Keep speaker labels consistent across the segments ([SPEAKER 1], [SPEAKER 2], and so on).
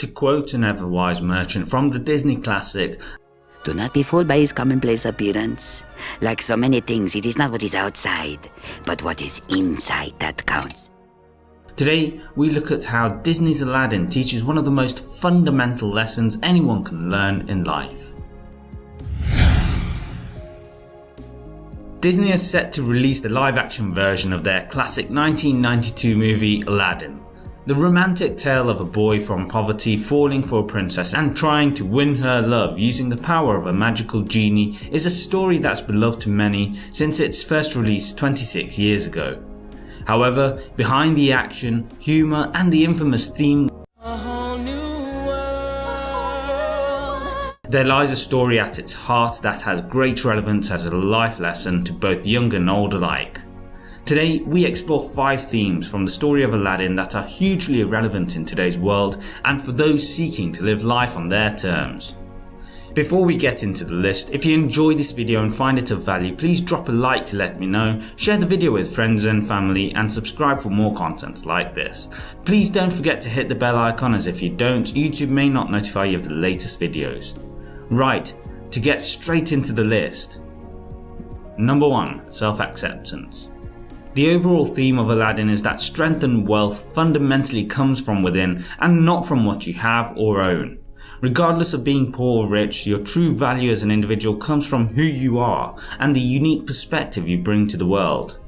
[SPEAKER 1] To quote an ever-wise merchant from the Disney classic,
[SPEAKER 2] Do not be fooled by his commonplace appearance. Like so many things, it is not what is outside, but what is inside that counts.
[SPEAKER 1] Today, we look at how Disney's Aladdin teaches one of the most fundamental lessons anyone can learn in life. Disney is set to release the live action version of their classic 1992 movie Aladdin. The romantic tale of a boy from poverty falling for a princess and trying to win her love using the power of a magical genie is a story that's beloved to many since its first release 26 years ago. However, behind the action, humour and the infamous theme There lies a story at its heart that has great relevance as a life lesson to both young and old alike. Today we explore 5 themes from the story of Aladdin that are hugely relevant in today's world and for those seeking to live life on their terms. Before we get into the list, if you enjoy this video and find it of value, please drop a like to let me know, share the video with friends and family and subscribe for more content like this. Please don't forget to hit the bell icon as if you don't, YouTube may not notify you of the latest videos. Right, to get straight into the list. Number 1. Self-acceptance. The overall theme of Aladdin is that strength and wealth fundamentally comes from within and not from what you have or own. Regardless of being poor or rich, your true value as an individual comes from who you are and the unique perspective you bring to the world.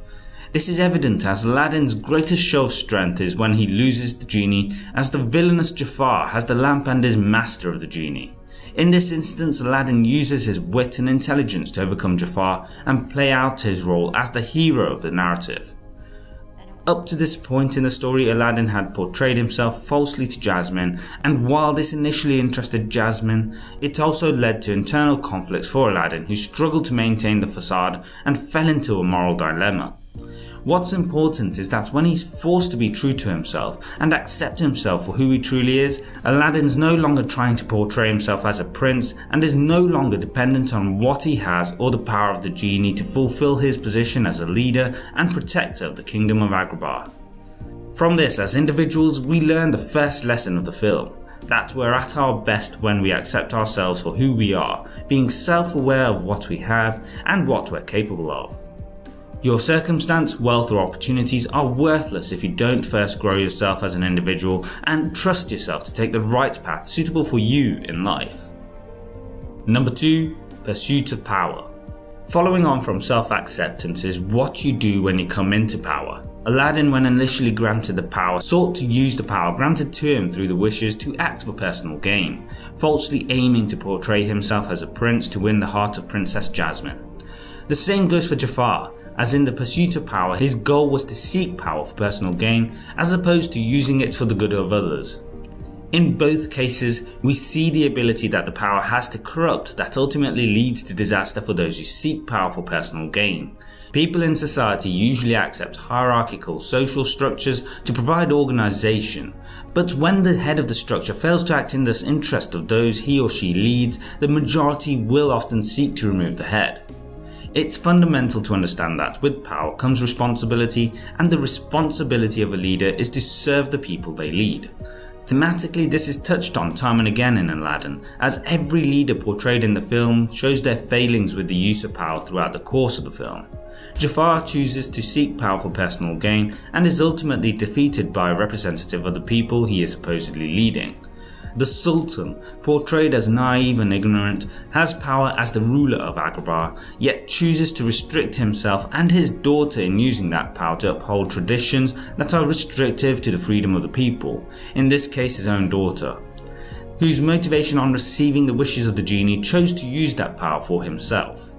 [SPEAKER 1] This is evident as Aladdin's greatest show of strength is when he loses the genie as the villainous Jafar has the lamp and is master of the genie. In this instance Aladdin uses his wit and intelligence to overcome Jafar and play out his role as the hero of the narrative. Up to this point in the story Aladdin had portrayed himself falsely to Jasmine and while this initially interested Jasmine, it also led to internal conflicts for Aladdin who struggled to maintain the facade and fell into a moral dilemma. What's important is that when he's forced to be true to himself and accept himself for who he truly is, Aladdin's no longer trying to portray himself as a prince and is no longer dependent on what he has or the power of the genie to fulfill his position as a leader and protector of the kingdom of Agrabah. From this as individuals we learn the first lesson of the film, that we're at our best when we accept ourselves for who we are, being self-aware of what we have and what we're capable of. Your circumstance, wealth or opportunities are worthless if you don't first grow yourself as an individual and trust yourself to take the right path suitable for you in life. Number 2. Pursuit of Power Following on from self-acceptance is what you do when you come into power. Aladdin when initially granted the power sought to use the power granted to him through the wishes to act for personal gain, falsely aiming to portray himself as a prince to win the heart of Princess Jasmine. The same goes for Jafar as in the pursuit of power his goal was to seek power for personal gain as opposed to using it for the good of others. In both cases we see the ability that the power has to corrupt that ultimately leads to disaster for those who seek power for personal gain. People in society usually accept hierarchical social structures to provide organisation, but when the head of the structure fails to act in the interest of those he or she leads, the majority will often seek to remove the head. It's fundamental to understand that with power comes responsibility and the responsibility of a leader is to serve the people they lead. Thematically this is touched on time and again in Aladdin as every leader portrayed in the film shows their failings with the use of power throughout the course of the film. Jafar chooses to seek power for personal gain and is ultimately defeated by a representative of the people he is supposedly leading. The Sultan, portrayed as naive and ignorant, has power as the ruler of Agrabah, yet chooses to restrict himself and his daughter in using that power to uphold traditions that are restrictive to the freedom of the people, in this case his own daughter, whose motivation on receiving the wishes of the genie chose to use that power for himself.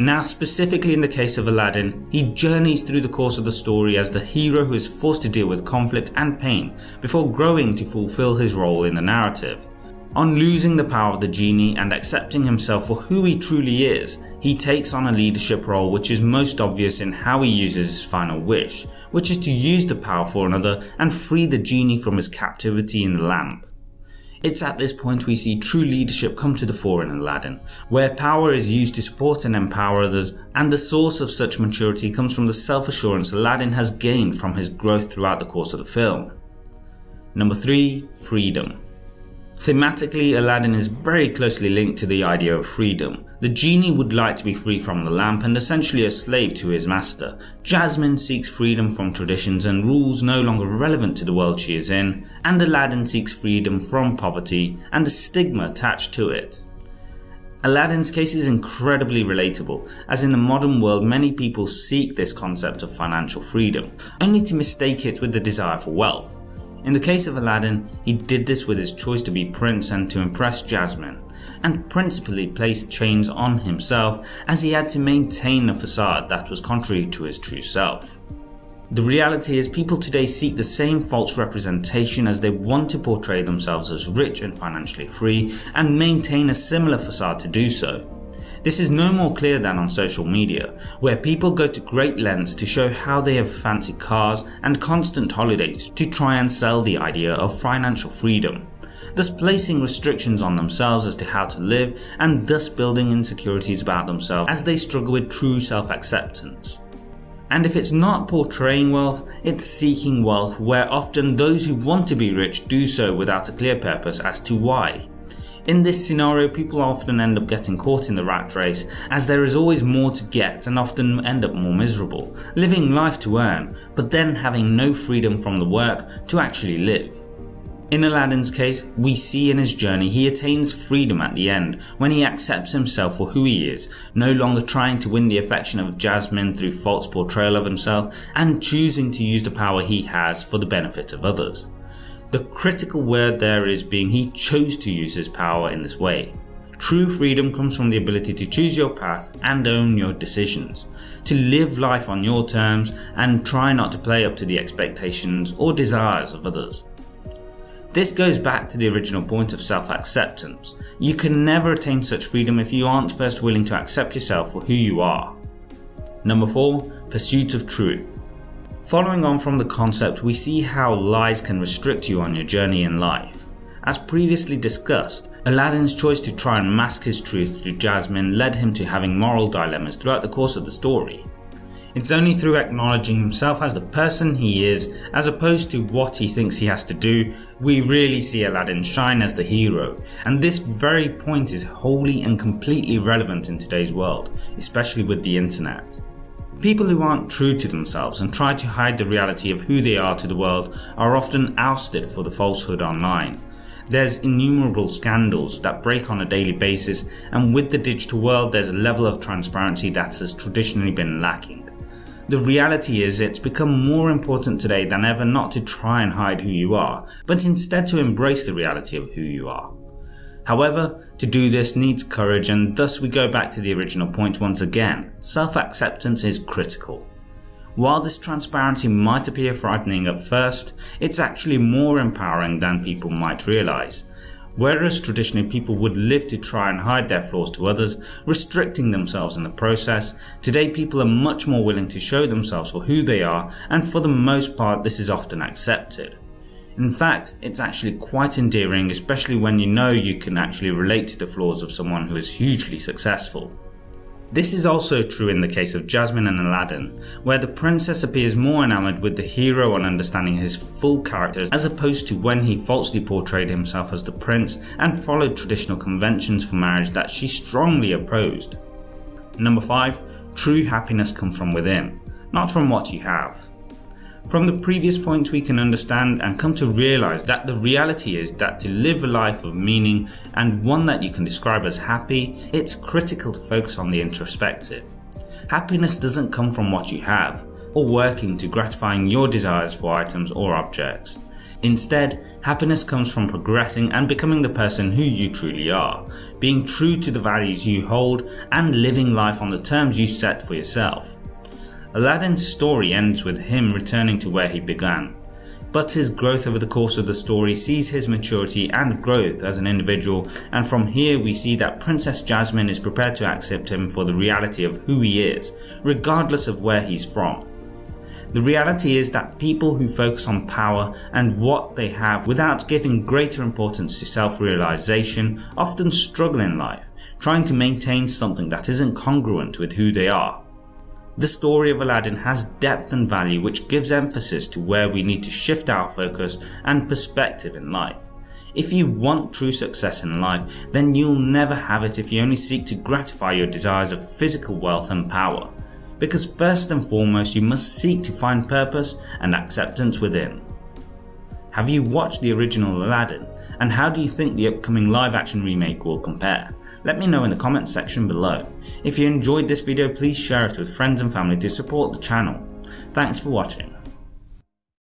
[SPEAKER 1] Now specifically in the case of Aladdin, he journeys through the course of the story as the hero who is forced to deal with conflict and pain before growing to fulfill his role in the narrative. On losing the power of the genie and accepting himself for who he truly is, he takes on a leadership role which is most obvious in how he uses his final wish, which is to use the power for another and free the genie from his captivity in the lamp. It's at this point we see true leadership come to the fore in Aladdin, where power is used to support and empower others and the source of such maturity comes from the self-assurance Aladdin has gained from his growth throughout the course of the film. Number 3. Freedom Thematically, Aladdin is very closely linked to the idea of freedom. The genie would like to be free from the lamp and essentially a slave to his master. Jasmine seeks freedom from traditions and rules no longer relevant to the world she is in, and Aladdin seeks freedom from poverty and the stigma attached to it. Aladdin's case is incredibly relatable, as in the modern world many people seek this concept of financial freedom, only to mistake it with the desire for wealth. In the case of Aladdin, he did this with his choice to be prince and to impress Jasmine, and principally placed chains on himself as he had to maintain a facade that was contrary to his true self. The reality is people today seek the same false representation as they want to portray themselves as rich and financially free and maintain a similar facade to do so. This is no more clear than on social media, where people go to great lengths to show how they have fancy cars and constant holidays to try and sell the idea of financial freedom, thus placing restrictions on themselves as to how to live and thus building insecurities about themselves as they struggle with true self-acceptance. And if it's not portraying wealth, it's seeking wealth where often those who want to be rich do so without a clear purpose as to why. In this scenario, people often end up getting caught in the rat race as there is always more to get and often end up more miserable, living life to earn, but then having no freedom from the work to actually live. In Aladdin's case, we see in his journey he attains freedom at the end when he accepts himself for who he is, no longer trying to win the affection of Jasmine through false portrayal of himself and choosing to use the power he has for the benefit of others. The critical word there is being he chose to use his power in this way. True freedom comes from the ability to choose your path and own your decisions, to live life on your terms and try not to play up to the expectations or desires of others. This goes back to the original point of self-acceptance. You can never attain such freedom if you aren't first willing to accept yourself for who you are. Number 4. Pursuit of Truth Following on from the concept, we see how lies can restrict you on your journey in life. As previously discussed, Aladdin's choice to try and mask his truth through Jasmine led him to having moral dilemmas throughout the course of the story. It's only through acknowledging himself as the person he is, as opposed to what he thinks he has to do, we really see Aladdin shine as the hero, and this very point is wholly and completely relevant in today's world, especially with the internet. People who aren't true to themselves and try to hide the reality of who they are to the world are often ousted for the falsehood online. There's innumerable scandals that break on a daily basis and with the digital world there's a level of transparency that has traditionally been lacking. The reality is it's become more important today than ever not to try and hide who you are, but instead to embrace the reality of who you are. However, to do this needs courage and thus we go back to the original point once again, self-acceptance is critical. While this transparency might appear frightening at first, it's actually more empowering than people might realise. Whereas traditionally people would live to try and hide their flaws to others, restricting themselves in the process, today people are much more willing to show themselves for who they are and for the most part this is often accepted. In fact, it's actually quite endearing especially when you know you can actually relate to the flaws of someone who is hugely successful. This is also true in the case of Jasmine and Aladdin, where the princess appears more enamoured with the hero on understanding his full character as opposed to when he falsely portrayed himself as the prince and followed traditional conventions for marriage that she strongly opposed. Number 5. True happiness comes from within, not from what you have. From the previous points we can understand and come to realise that the reality is that to live a life of meaning and one that you can describe as happy, it's critical to focus on the introspective. Happiness doesn't come from what you have, or working to gratifying your desires for items or objects. Instead, happiness comes from progressing and becoming the person who you truly are, being true to the values you hold and living life on the terms you set for yourself. Aladdin's story ends with him returning to where he began, but his growth over the course of the story sees his maturity and growth as an individual and from here we see that Princess Jasmine is prepared to accept him for the reality of who he is, regardless of where he's from. The reality is that people who focus on power and what they have without giving greater importance to self-realization often struggle in life, trying to maintain something that isn't congruent with who they are. The story of Aladdin has depth and value which gives emphasis to where we need to shift our focus and perspective in life. If you want true success in life, then you'll never have it if you only seek to gratify your desires of physical wealth and power. Because first and foremost you must seek to find purpose and acceptance within. Have you watched the original Aladdin and how do you think the upcoming live action remake will compare? Let me know in the comments section below. If you enjoyed this video please share it with friends and family to support the channel. Thanks for watching.